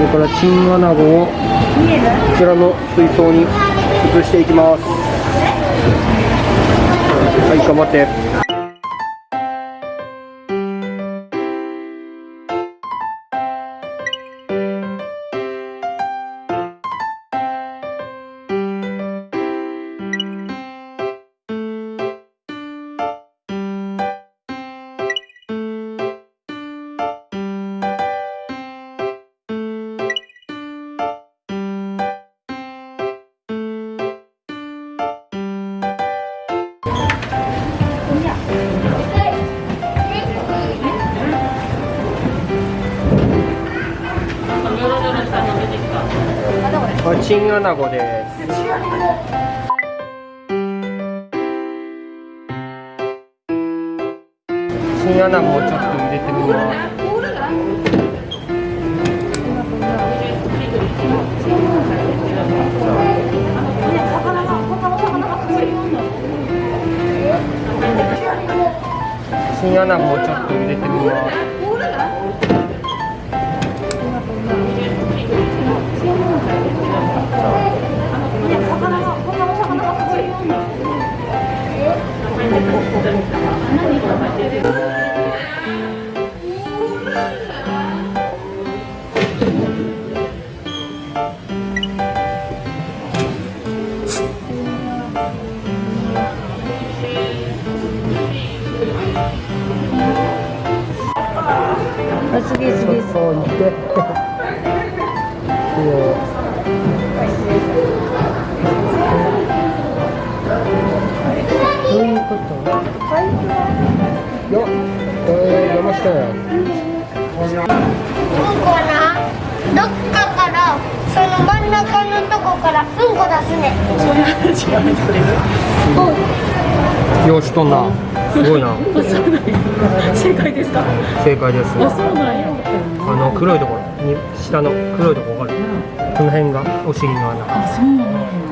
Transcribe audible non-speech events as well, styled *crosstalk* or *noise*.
これからチンアナゴをこちらの水槽に移していきます。はい頑張ってこれチンアナゴですチンアナゴをちょっと入れてみますチンアナゴをちょっと入れてみます。あ、すげえすげえ。そう似て *laughs* れ山下やうんこはなどっかからその真ん中のとこからうんこ出すね。ようしとんな。すごいな。正解ですか？正解です。あ、そうなんや。あの黒いところに下の黒いところわかる？この辺がお尻の穴。あ、そうなんや。